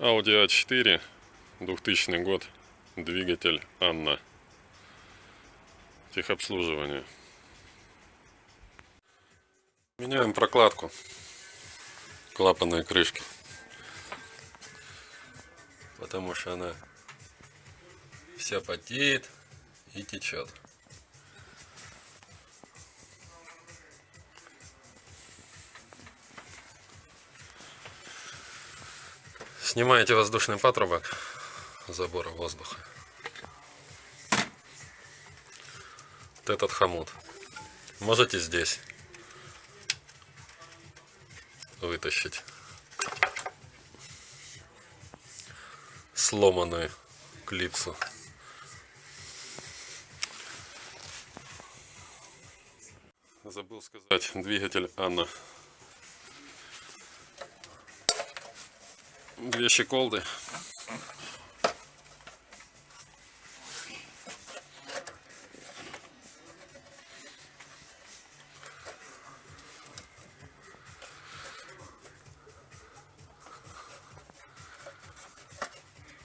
Audi A4, 2000 год, двигатель Анна. Техобслуживание. Меняем прокладку клапанной крышки. Потому что она вся потеет и течет. Снимаете воздушный патрубок забора воздуха. Вот этот хомут. Можете здесь вытащить сломанную клипсу. Забыл сказать, двигатель Анна две щеколды.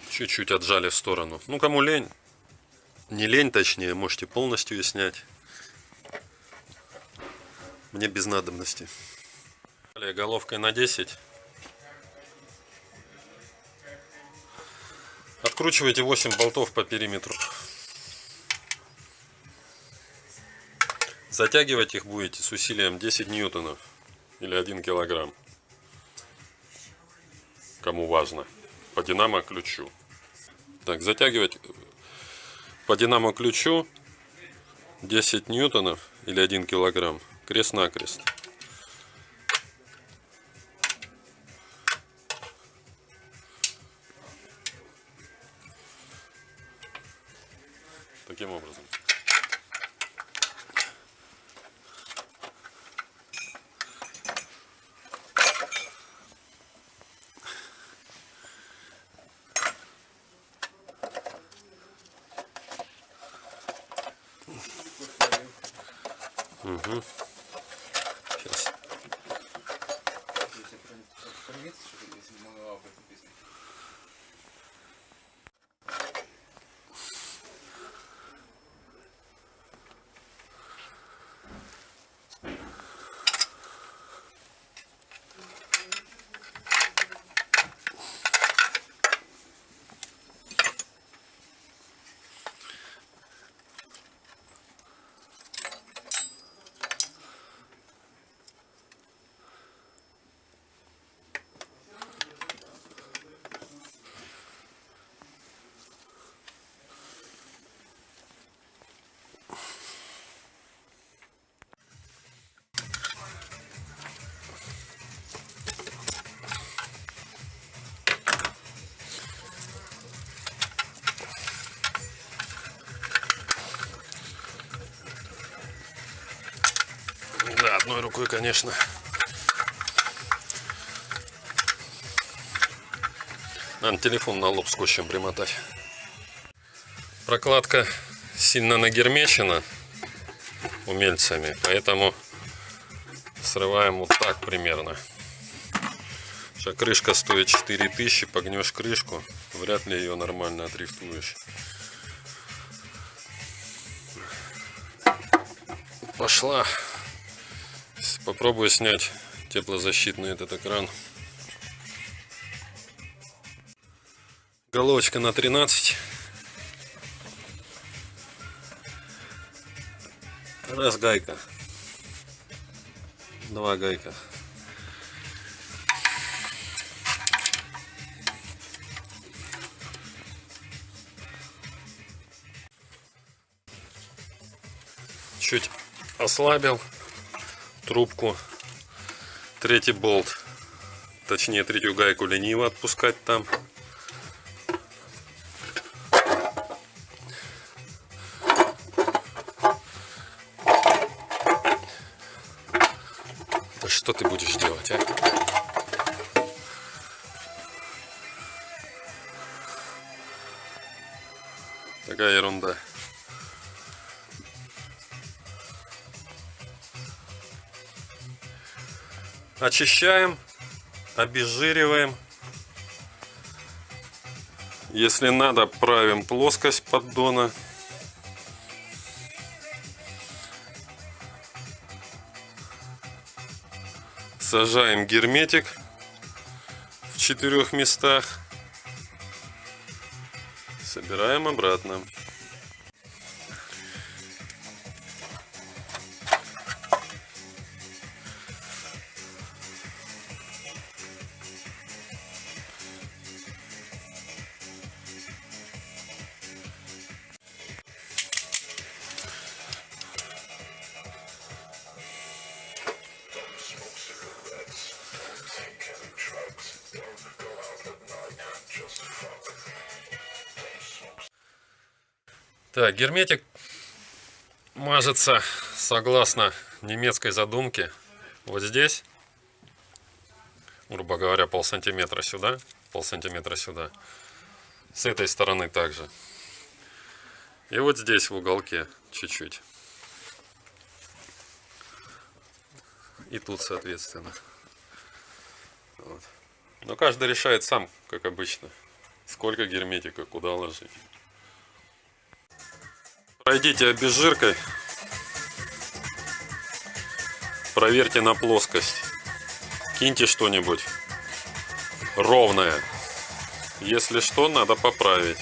Чуть-чуть отжали в сторону. Ну, кому лень, не лень точнее, можете полностью ее снять. Мне без надобности. Головкой на 10 Откручивайте 8 болтов по периметру. Затягивать их будете с усилием 10 ньютонов или 1 килограмм. Кому важно. По динамо ключу. Так, затягивать по динамо ключу 10 ньютонов или 1 килограмм. Крест-накрест. Таким образом. Угу. Одной рукой, конечно. Надо телефон на лоб скотчем примотать. Прокладка сильно нагермечена умельцами, поэтому срываем вот так примерно. Сейчас крышка стоит 4000, погнешь крышку, вряд ли ее нормально отрифтуешь. Пошла. Попробую снять теплозащитный этот экран. Головочка на 13. Раз гайка. Два гайка. Чуть ослабил трубку. Третий болт, точнее третью гайку лениво отпускать там. Да что ты будешь делать, а? Такая ерунда. Очищаем, обезжириваем. Если надо, правим плоскость поддона. Сажаем герметик в четырех местах. Собираем обратно. Так, герметик мажется согласно немецкой задумке вот здесь, грубо говоря, пол сантиметра сюда, пол сантиметра сюда. С этой стороны также. И вот здесь в уголке чуть-чуть. И тут, соответственно. Вот. Но каждый решает сам, как обычно, сколько герметика, куда ложить. Пройдите обезжиркой. Проверьте на плоскость. Киньте что-нибудь ровное. Если что, надо поправить.